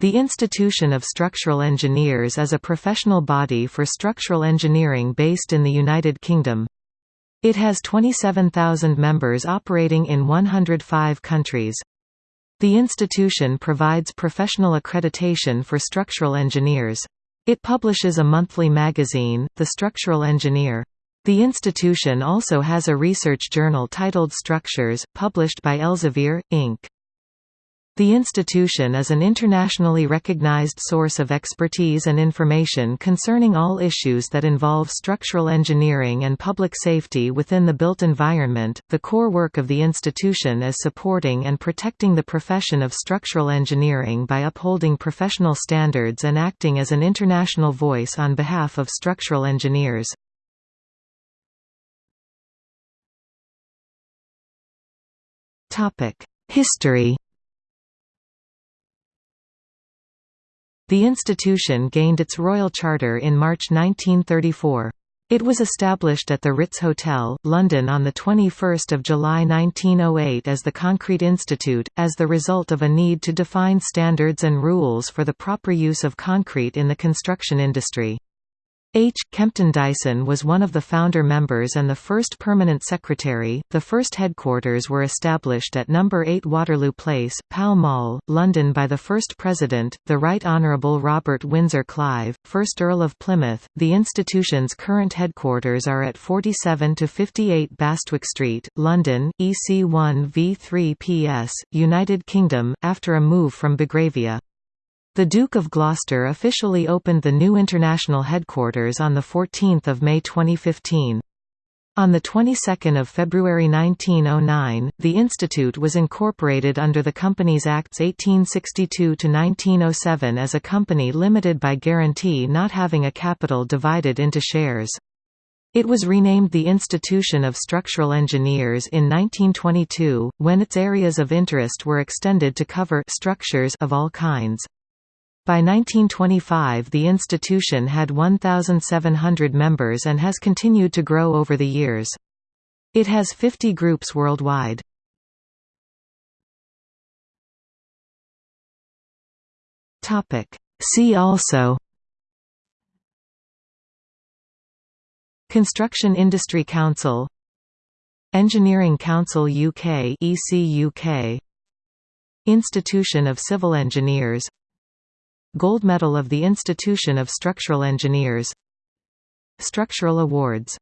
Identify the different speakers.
Speaker 1: The Institution of Structural Engineers is a professional body for structural engineering based in the United Kingdom. It has 27,000 members operating in 105 countries. The institution provides professional accreditation for structural engineers. It publishes a monthly magazine, The Structural Engineer. The institution also has a research journal titled Structures, published by Elsevier, Inc. The institution is an internationally recognized source of expertise and information concerning all issues that involve structural engineering and public safety within the built environment. The core work of the institution is supporting and protecting the profession of structural engineering by upholding professional standards and acting as an international voice on behalf of structural engineers. History The institution gained its royal charter in March 1934. It was established at the Ritz Hotel, London on 21 July 1908 as the Concrete Institute, as the result of a need to define standards and rules for the proper use of concrete in the construction industry. H. Kempton Dyson was one of the founder members and the first permanent secretary. The first headquarters were established at No. 8 Waterloo Place, Pall Mall, London by the first president, the Right Honourable Robert Windsor Clive, 1st Earl of Plymouth. The institution's current headquarters are at 47 to 58 Bastwick Street, London, EC1 V3 PS, United Kingdom, after a move from Belgravia. The Duke of Gloucester officially opened the new international headquarters on 14 May 2015. On the 22nd of February 1909, the institute was incorporated under the Companies Acts 1862 to 1907 as a company limited by guarantee not having a capital divided into shares. It was renamed the Institution of Structural Engineers in 1922, when its areas of interest were extended to cover structures of all kinds. By 1925 the institution had 1,700 members and has continued to grow over the years. It has 50 groups worldwide. See also Construction Industry Council Engineering Council UK EC UK Institution of Civil Engineers Gold Medal of the Institution of Structural Engineers. Structural Awards